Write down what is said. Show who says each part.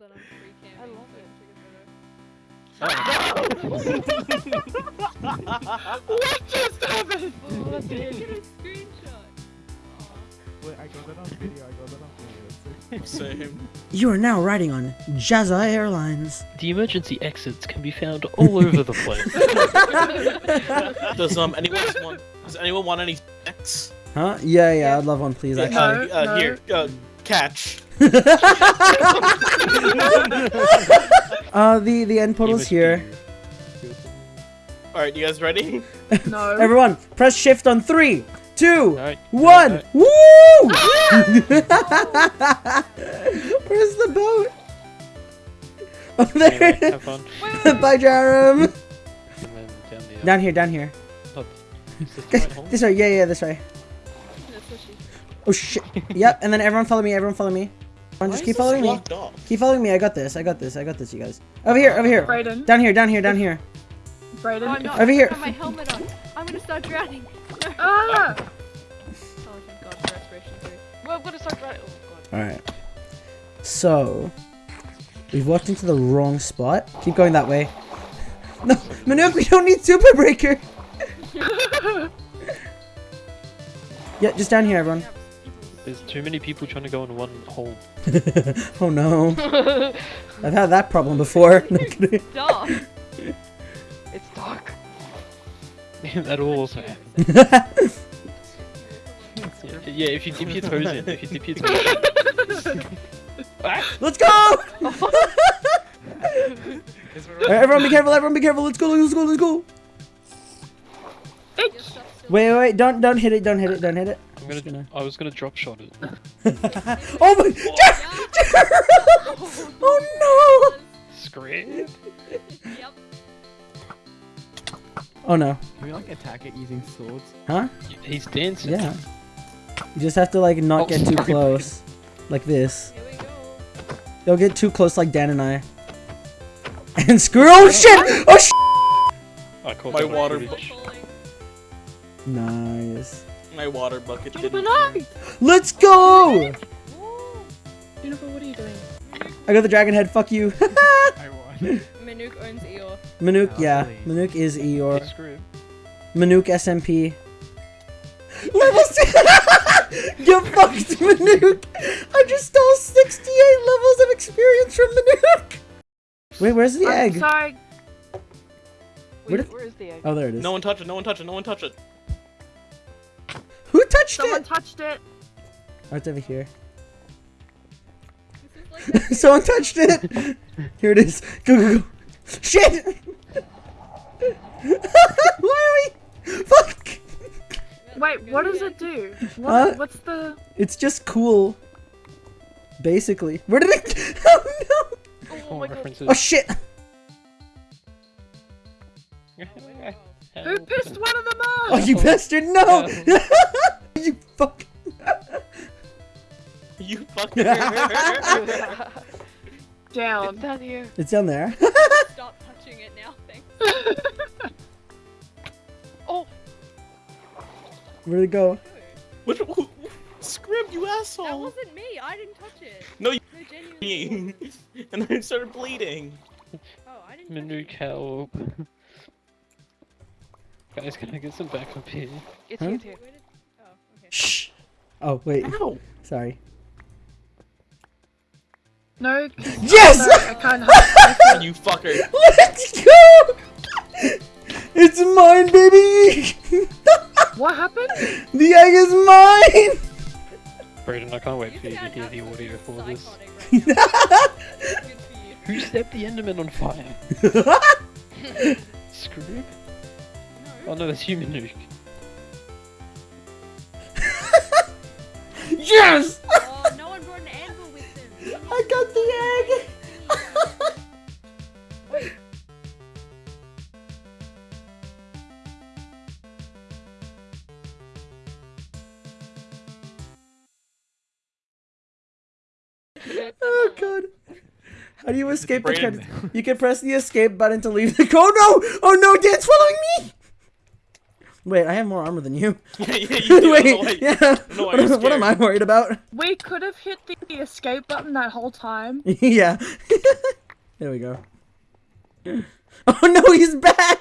Speaker 1: that I'm free camping.
Speaker 2: I love
Speaker 1: so
Speaker 2: it.
Speaker 3: what just happened?
Speaker 1: Oh,
Speaker 2: What
Speaker 1: did
Speaker 2: did-
Speaker 1: you get a screenshot?
Speaker 4: Wait, I got that on video. I got that on video.
Speaker 3: Same.
Speaker 5: You are now riding on Jazza Airlines.
Speaker 6: The emergency exits can be found all over the place.
Speaker 3: Does um anyone want? Does anyone want any sex?
Speaker 5: Huh? Yeah, yeah, I'd love one, please.
Speaker 3: Uh,
Speaker 5: Actually.
Speaker 3: uh,
Speaker 2: No,
Speaker 3: Here, uh, catch.
Speaker 5: Uh, the the end portal's here.
Speaker 3: All right, you guys ready?
Speaker 2: No.
Speaker 5: Everyone, press shift on three, two,
Speaker 6: Alright,
Speaker 5: one.
Speaker 6: alright.
Speaker 5: Woo! Where's the boat? Oh, there
Speaker 6: Anyway, have fun.
Speaker 5: Bye, Jarum.
Speaker 6: Down the
Speaker 5: Down here, down here.
Speaker 6: Is this the right hole?
Speaker 5: This way, yeah, yeah, this way.
Speaker 1: That's what she
Speaker 5: Oh shit. yep, and then everyone follow me, everyone follow me. Everyone just keep following me.
Speaker 3: Off.
Speaker 5: Keep following me, I got this, I got this, I got this, you guys. Over here, over here.
Speaker 2: Brayden.
Speaker 5: Down here, down here, down here.
Speaker 2: Brayden.
Speaker 1: Oh, no,
Speaker 5: Over here.
Speaker 1: I have my helmet on. I'm gonna start drowning.
Speaker 2: Ah!
Speaker 1: Oh, thank God for respiration too.
Speaker 2: Well, I'm gonna start right. Oh god.
Speaker 5: Alright. So, we've walked into the wrong spot. Keep going that way. No, Manuk, we don't need Super Breaker! Yeah, just down here, everyone.
Speaker 6: There's too many people trying to go in one hole.
Speaker 5: oh no. I've had that problem before. No kidding.
Speaker 1: Duh.
Speaker 2: It's dark.
Speaker 6: that will also happen. Yeah, yeah, if you dip your toes in, if you dip your toes in.
Speaker 5: Let's go! Alright, everyone be careful, everyone be careful. Let's go, let's go, let's go.
Speaker 1: Your stuff's still-
Speaker 5: Wait, wait, wait, don't don't hit it, don't hit it, don't hit it.
Speaker 6: I'm gonna,
Speaker 5: gonna-
Speaker 6: I was gonna drop shot it.
Speaker 5: oh my Oh no!
Speaker 6: Scream.
Speaker 1: Yep.
Speaker 5: Oh no.
Speaker 4: Can we like attack it using swords?
Speaker 5: Huh?
Speaker 6: He's dancing.
Speaker 5: Yeah. You just have to like not
Speaker 6: Oh,
Speaker 5: get too
Speaker 6: sorry.
Speaker 5: close. Like this.
Speaker 1: Here we go.
Speaker 5: They'll get too close like Dan and I. And screw oh shit! Oh shit!
Speaker 6: I caught
Speaker 3: My water
Speaker 6: footage.
Speaker 1: Falling.
Speaker 5: Nice.
Speaker 3: My water bucket
Speaker 2: Jennifer,
Speaker 3: didn't.
Speaker 2: no!
Speaker 5: Let's go!
Speaker 1: Woo.
Speaker 2: Jennifer, what are you doing?
Speaker 5: I got the dragon head, fuck you.
Speaker 4: I won.
Speaker 1: Manuk owns Eeyore.
Speaker 5: Manuk,
Speaker 4: Oh,
Speaker 5: yeah.
Speaker 4: really?
Speaker 5: Manuk is Eeyore.
Speaker 6: Hey, Scream.
Speaker 5: Manuk SMP. Level 6! you fucked Manuk! I just stole 68 levels of experience from Manuk! Wait, where's the
Speaker 2: I'm
Speaker 5: egg?
Speaker 2: sorry. Wait,
Speaker 5: did-
Speaker 2: where is the egg?
Speaker 5: Oh, there it is.
Speaker 3: No one touch it. No one touch it. No one touch it.
Speaker 5: Who touched
Speaker 2: Someone
Speaker 5: it?
Speaker 2: touched it.
Speaker 5: Oh, it's over here.
Speaker 1: Like
Speaker 5: Someone touched it! Here it is. Go, go, go. Shit! Why are we... Fuck!
Speaker 2: Wait, what does it do? What,
Speaker 5: Huh?
Speaker 2: What's the?
Speaker 5: It's just cool. Basically. Where did it... Oh, no!
Speaker 2: Oh my god.
Speaker 5: Oh, shit!
Speaker 2: Who pissed one of them off?
Speaker 5: Oh, you oh. bastard! No! You fuck!
Speaker 3: You fucker.
Speaker 2: Down.
Speaker 7: It's down here.
Speaker 5: It's down there.
Speaker 1: Stop touching it now, thanks.
Speaker 7: Oh,
Speaker 5: Where'd it go?
Speaker 3: Which? who- Scrim, you asshole!
Speaker 1: That wasn't me. I didn't touch it.
Speaker 3: No, you-
Speaker 1: No, genuinely.
Speaker 3: and then I started bleeding.
Speaker 1: Oh, I didn't. touch
Speaker 6: Manuk, help. Guys, can I get some backup here?
Speaker 7: it's
Speaker 5: Huh?
Speaker 7: here, it's
Speaker 1: Oh,
Speaker 5: wait.
Speaker 3: Ow.
Speaker 5: Sorry.
Speaker 2: No.
Speaker 5: Yes!
Speaker 2: No, I can't help.
Speaker 3: You fucker.
Speaker 5: Let's go! It's mine, baby!
Speaker 2: what happened?
Speaker 5: the egg is mine!
Speaker 6: Brayden, I can't wait
Speaker 1: You
Speaker 6: for you to hear the audio for this.
Speaker 1: right now. Good for you.
Speaker 6: Who set the Enderman on fire? Screw? Oh no, that's human nuke.
Speaker 5: Yes!
Speaker 1: Oh, no one brought an anvil with them.
Speaker 5: I got the egg! oh god. How do you escape the You can press the escape button to leave the- Oh no! Oh no, Dan's following me! Wait, I have more armor than you.
Speaker 3: yeah, yeah, you do. I don't know why-
Speaker 5: Wait, yeah.
Speaker 3: know
Speaker 5: What, what am I worried about?
Speaker 2: We could have hit the escape button that whole time.
Speaker 5: yeah. there we go. Oh no, he's back!